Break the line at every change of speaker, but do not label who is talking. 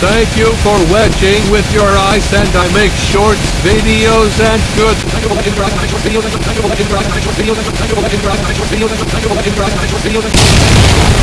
Thank you for wedging with your eyes and I make shorts videos and good. videos.